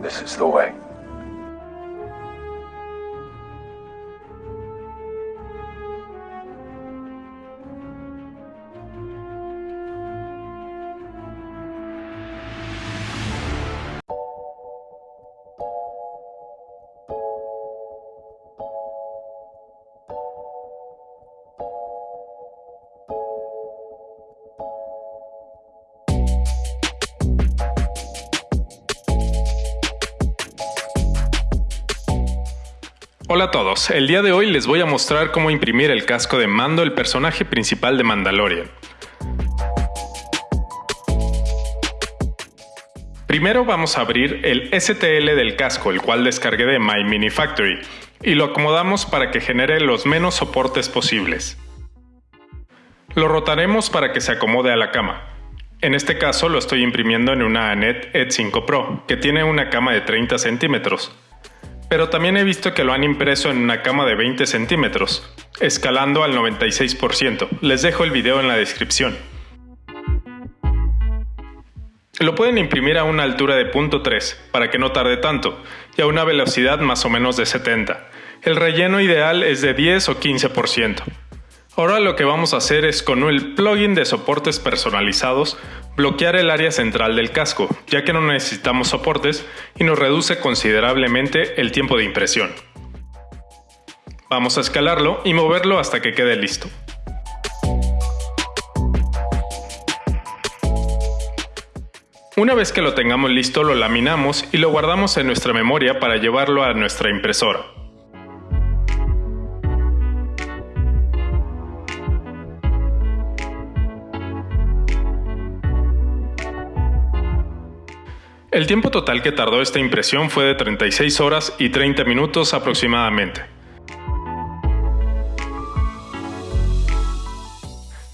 This is the way. Hola a todos, el día de hoy les voy a mostrar cómo imprimir el casco de Mando, el personaje principal de Mandalorian. Primero vamos a abrir el STL del casco, el cual descargué de My Mini Factory, y lo acomodamos para que genere los menos soportes posibles. Lo rotaremos para que se acomode a la cama. En este caso lo estoy imprimiendo en una Anet Ed 5 Pro, que tiene una cama de 30 centímetros pero también he visto que lo han impreso en una cama de 20 centímetros, escalando al 96%. Les dejo el video en la descripción. Lo pueden imprimir a una altura de .3 para que no tarde tanto y a una velocidad más o menos de 70. El relleno ideal es de 10 o 15%. Ahora lo que vamos a hacer es con el plugin de soportes personalizados bloquear el área central del casco, ya que no necesitamos soportes y nos reduce considerablemente el tiempo de impresión. Vamos a escalarlo y moverlo hasta que quede listo. Una vez que lo tengamos listo lo laminamos y lo guardamos en nuestra memoria para llevarlo a nuestra impresora. El tiempo total que tardó esta impresión fue de 36 horas y 30 minutos aproximadamente.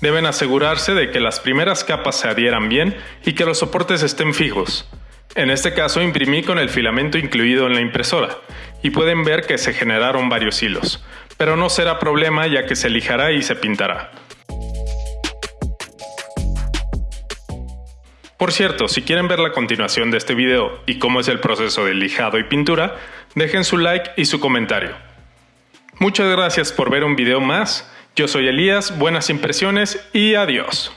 Deben asegurarse de que las primeras capas se adhieran bien y que los soportes estén fijos. En este caso imprimí con el filamento incluido en la impresora, y pueden ver que se generaron varios hilos, pero no será problema ya que se lijará y se pintará. Por cierto, si quieren ver la continuación de este video y cómo es el proceso de lijado y pintura, dejen su like y su comentario. Muchas gracias por ver un video más, yo soy Elías, buenas impresiones y adiós.